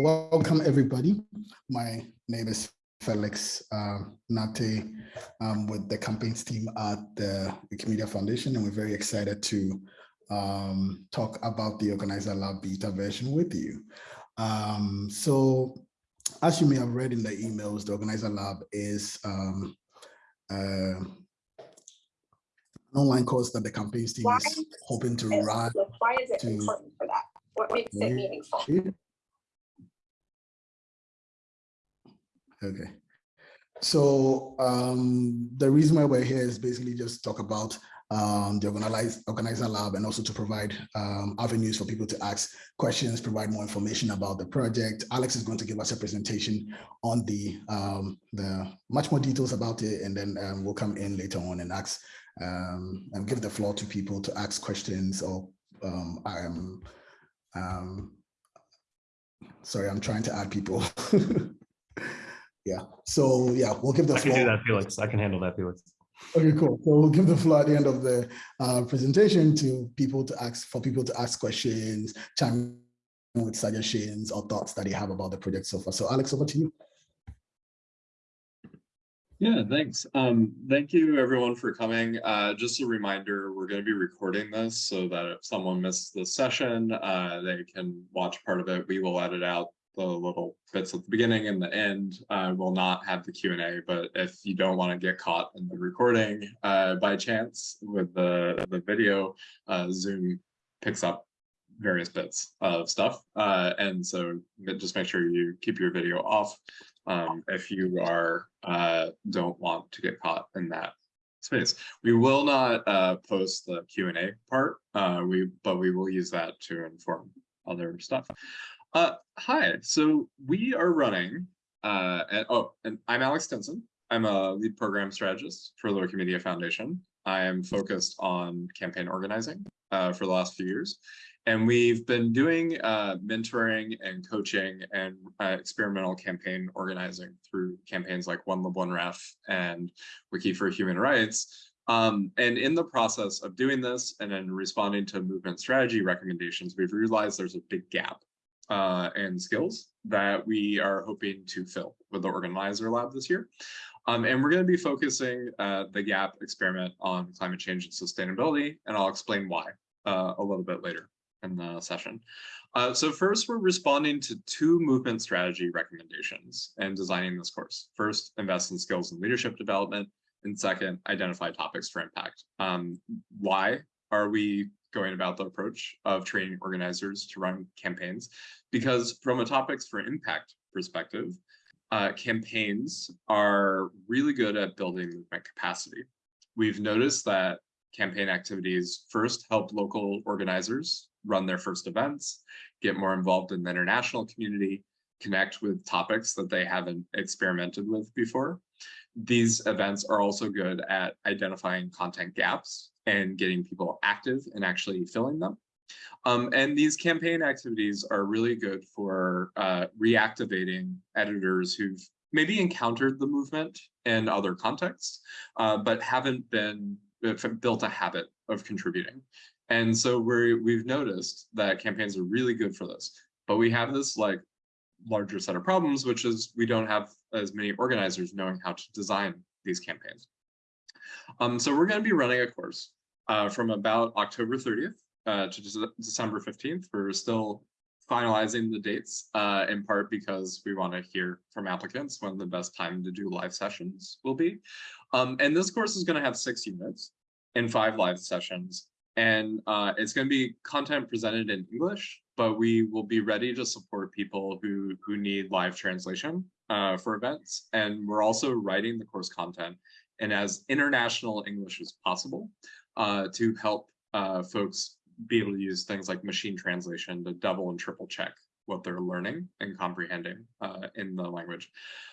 welcome everybody. My name is Felix uh, Nartey um, with the campaigns team at the Wikimedia Foundation, and we're very excited to um, talk about the Organizer Lab beta version with you. Um, so as you may have read in the emails, the Organizer Lab is um, uh, an online course that the campaigns team why is hoping to run. Why is it to, important for that? What makes it meaningful? Okay. So um, the reason why we're here is basically just talk about um, the organize, organizer lab and also to provide um, avenues for people to ask questions, provide more information about the project. Alex is going to give us a presentation on the, um, the much more details about it, and then um, we'll come in later on and ask um, and give the floor to people to ask questions or sorry, I'm trying to add people. yeah, so yeah, we'll give the I floor. can do that, Felix. I can handle that, Felix. Okay, cool. So we'll give the floor at the end of the uh, presentation to people to ask for people to ask questions, chime with suggestions or thoughts that they have about the project so far. So Alex, over to you. Yeah, thanks. Um, thank you everyone for coming. Uh, just a reminder, we're going to be recording this so that if someone missed the session, uh, they can watch part of it. We will edit out the little bits at the beginning and the end uh, will not have the Q&A, but if you don't want to get caught in the recording uh, by chance with the, the video, uh, Zoom picks up various bits of stuff. Uh, and so just make sure you keep your video off um, if you are uh, don't want to get caught in that space. We will not uh, post the Q&A part, we but we will use that to inform other stuff. Uh, hi, so we are running, uh, and, oh, and I'm Alex Stinson. I'm a lead program strategist for the Wikimedia Foundation. I am focused on campaign organizing uh, for the last few years. And we've been doing uh, mentoring and coaching and uh, experimental campaign organizing through campaigns like One Lib One Ref and Wiki for Human Rights. Um, and in the process of doing this and then responding to movement strategy recommendations, we've realized there's a big gap uh, and skills that we are hoping to fill with the Organizer Lab this year. Um, and we're going to be focusing uh, the GAP experiment on climate change and sustainability, and I'll explain why uh, a little bit later in the session. Uh, so first, we're responding to two movement strategy recommendations and designing this course. First, invest in skills and leadership development, and second, identify topics for impact. Um, why are we going about the approach of training organizers to run campaigns because from a topics for impact perspective, uh, campaigns are really good at building movement capacity. We've noticed that campaign activities first help local organizers run their first events, get more involved in the international community, connect with topics that they haven't experimented with before. These events are also good at identifying content gaps and getting people active and actually filling them. Um, and these campaign activities are really good for uh, reactivating editors who've maybe encountered the movement in other contexts, uh, but haven't been built a habit of contributing. And so we we've noticed that campaigns are really good for this, but we have this like larger set of problems, which is we don't have as many organizers knowing how to design these campaigns. Um, so we're going to be running a course uh, from about October 30th uh, to December 15th. We're still finalizing the dates uh, in part because we want to hear from applicants when the best time to do live sessions will be. Um, and this course is going to have six units and five live sessions. And uh, it's going to be content presented in English, but we will be ready to support people who, who need live translation uh, for events. And we're also writing the course content and as international English as possible uh, to help uh, folks be able to use things like machine translation to double and triple check what they're learning and comprehending uh, in the language.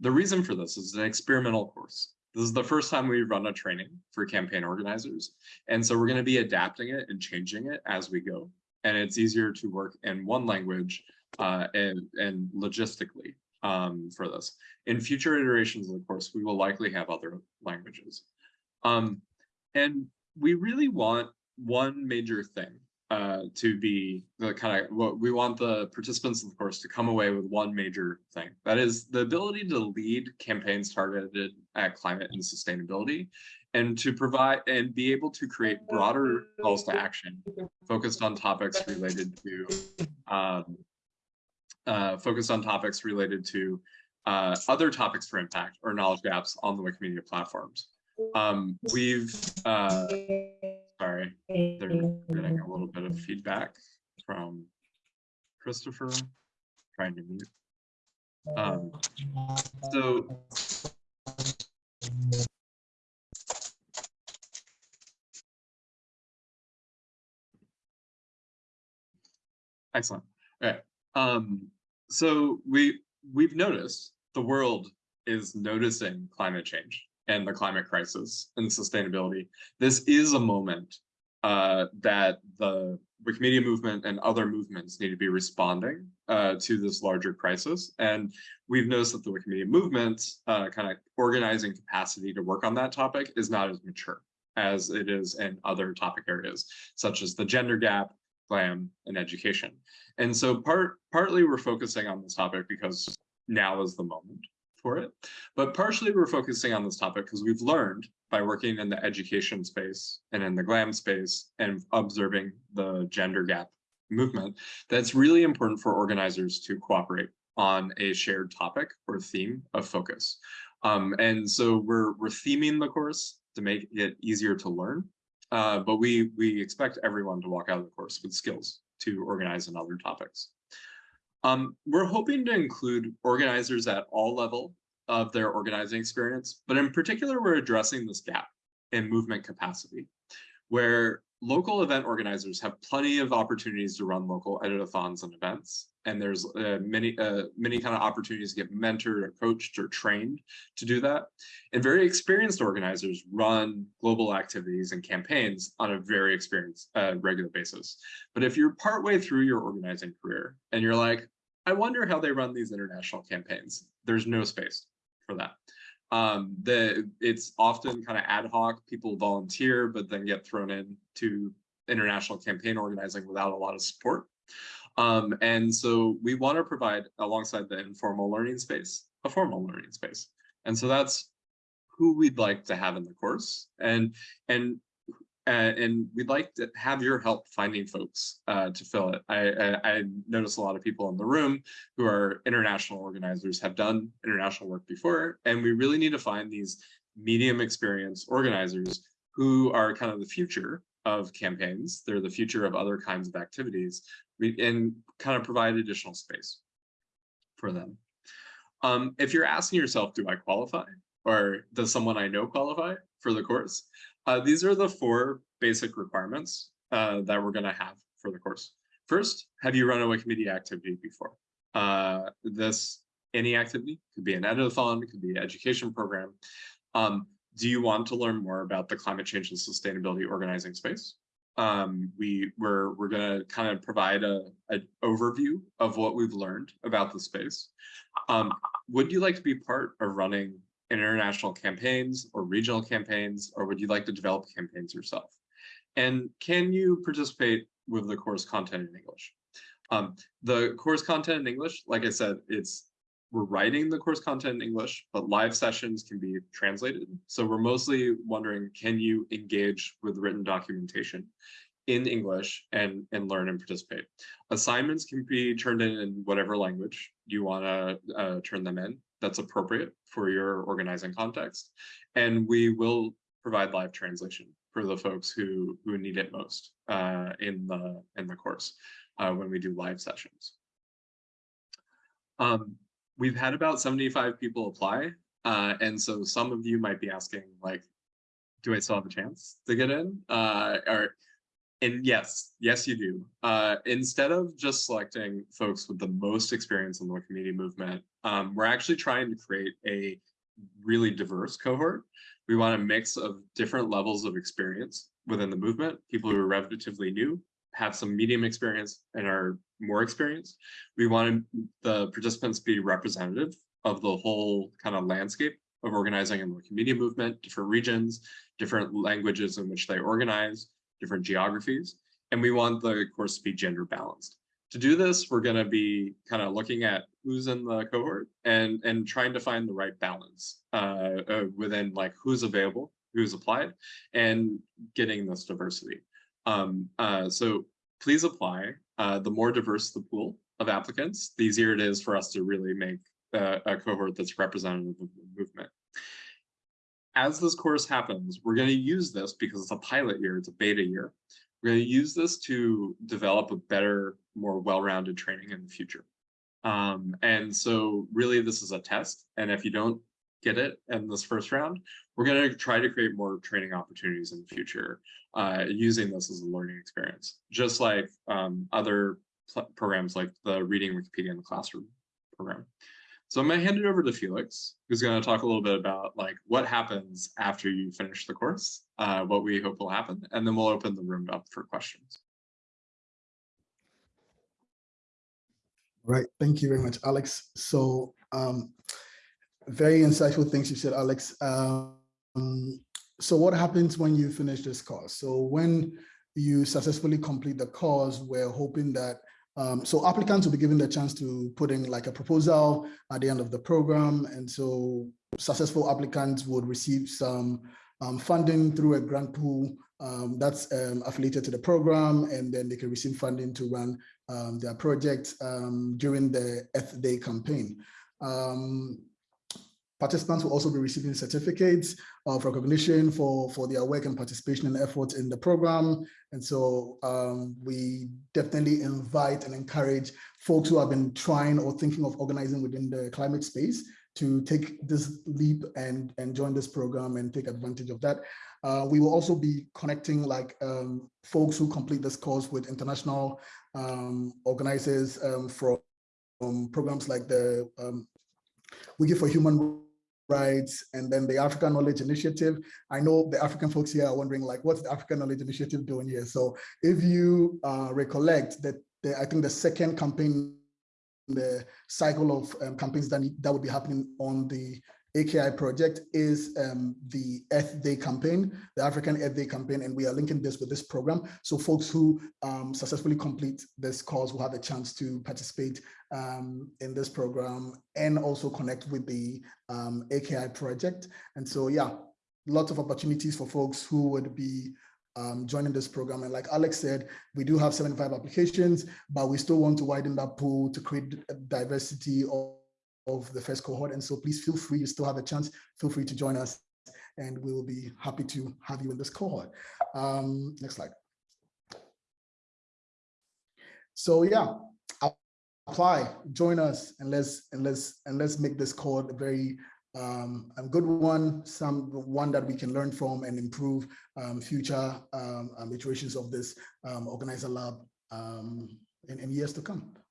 The reason for this is an experimental course. This is the first time we run a training for campaign organizers. And so we're going to be adapting it and changing it as we go. And it's easier to work in one language uh, and, and logistically um, for this. In future iterations of the course, we will likely have other languages. Um, and we really want one major thing uh, to be the kind of what we want the participants of the course to come away with one major thing. That is the ability to lead campaigns targeted at climate and sustainability and to provide and be able to create broader calls to action focused on topics related to um, uh, focused on topics related to uh, other topics for impact or knowledge gaps on the Wikimedia platforms. Um, we've, uh, sorry, they're getting a little bit of feedback from Christopher, trying to mute. Um, so Excellent. All right. Um, so we we've noticed the world is noticing climate change and the climate crisis and sustainability. This is a moment uh, that the Wikimedia movement and other movements need to be responding uh, to this larger crisis. And we've noticed that the Wikimedia movement uh, kind of organizing capacity to work on that topic is not as mature as it is in other topic areas, such as the gender gap, glam, and education. And so part partly we're focusing on this topic because now is the moment for it. But partially we're focusing on this topic because we've learned by working in the education space and in the glam space and observing the gender gap movement, that's really important for organizers to cooperate on a shared topic or theme of focus. Um, and so we're, we're theming the course to make it easier to learn, uh, but we, we expect everyone to walk out of the course with skills to organize on other topics. Um, we're hoping to include organizers at all level of their organizing experience, but in particular, we're addressing this gap in movement capacity, where local event organizers have plenty of opportunities to run local editathons and events. And there's uh, many, uh, many kind of opportunities to get mentored or coached or trained to do that. And very experienced organizers run global activities and campaigns on a very experienced, uh, regular basis. But if you're partway through your organizing career and you're like, I wonder how they run these international campaigns, there's no space for that. Um, the it's often kind of ad hoc. People volunteer, but then get thrown into international campaign organizing without a lot of support. Um, and so we want to provide, alongside the informal learning space, a formal learning space. And so that's who we'd like to have in the course. And and uh, and we'd like to have your help finding folks uh, to fill it. I, I, I notice a lot of people in the room who are international organizers have done international work before, and we really need to find these medium experience organizers who are kind of the future of campaigns. They're the future of other kinds of activities and kind of provide additional space for them. Um, if you're asking yourself, do I qualify? Or does someone I know qualify for the course? Uh, these are the four basic requirements uh, that we're going to have for the course. First, have you run a Wikimedia activity before? Uh, this any activity could be an editathon, it could be an education program. Um, do you want to learn more about the climate change and sustainability organizing space? Um, we we're we're going to kind of provide a, an overview of what we've learned about the space. Um, would you like to be part of running international campaigns or regional campaigns, or would you like to develop campaigns yourself? And can you participate with the course content in English? Um, the course content in English, like I said, it's we're writing the course content in English, but live sessions can be translated. So we're mostly wondering, can you engage with written documentation in English and, and learn and participate? Assignments can be turned in in whatever language you want to uh, turn them in that's appropriate for your organizing context. And we will provide live translation for the folks who who need it most uh, in the in the course uh, when we do live sessions. Um, we've had about 75 people apply. Uh, and so some of you might be asking like, do I still have a chance to get in? Uh, or and yes, yes, you do. Uh, instead of just selecting folks with the most experience in the Wikimedia movement, um, we're actually trying to create a really diverse cohort. We want a mix of different levels of experience within the movement, people who are relatively new, have some medium experience and are more experienced. We want the participants to be representative of the whole kind of landscape of organizing in the Wikimedia movement, different regions, different languages in which they organize, different geographies. and we want the course to be gender balanced. To do this, we're going to be kind of looking at who's in the cohort and and trying to find the right balance uh, uh, within like who's available, who's applied, and getting this diversity. Um, uh, so please apply. Uh, the more diverse the pool of applicants, the easier it is for us to really make uh, a cohort that's representative of the movement. As this course happens, we're going to use this because it's a pilot year, it's a beta year. We're going to use this to develop a better, more well-rounded training in the future. Um, and so really this is a test. And if you don't get it in this first round, we're going to try to create more training opportunities in the future uh, using this as a learning experience, just like um, other programs like the Reading Wikipedia in the Classroom program. So I'm going to hand it over to Felix, who's going to talk a little bit about like what happens after you finish the course, uh, what we hope will happen, and then we'll open the room up for questions. Right. Thank you very much, Alex. So um, very insightful things you said, Alex. Um, so what happens when you finish this course? So when you successfully complete the course, we're hoping that um, so applicants will be given the chance to put in like a proposal at the end of the program. And so successful applicants would receive some um, funding through a grant pool um, that's um, affiliated to the program, and then they can receive funding to run um, their project um, during the Earth Day campaign. Participants will also be receiving certificates of recognition for, for their work and participation and effort in the program. And so um, we definitely invite and encourage folks who have been trying or thinking of organizing within the climate space to take this leap and, and join this program and take advantage of that. Uh, we will also be connecting like um, folks who complete this course with international um, organizers um, from, from programs like the um, Wiki for Human rights, and then the African Knowledge Initiative. I know the African folks here are wondering like, what's the African Knowledge Initiative doing here? So if you uh, recollect that the, I think the second campaign, the cycle of um, campaigns that, that would be happening on the AKI project is um, the Earth Day campaign, the African Earth Day campaign, and we are linking this with this program. So folks who um, successfully complete this course will have a chance to participate um, in this program and also connect with the um, AKI project. And so, yeah, lots of opportunities for folks who would be um, joining this program. And like Alex said, we do have 75 applications, but we still want to widen that pool to create diversity of of the first cohort. And so please feel free, you still have a chance, feel free to join us and we will be happy to have you in this cohort. Um, next slide. So yeah, apply, join us, and let's and let's and let's make this cohort a very um, a good one, some one that we can learn from and improve um, future um, um iterations of this um, organizer lab um, in, in years to come.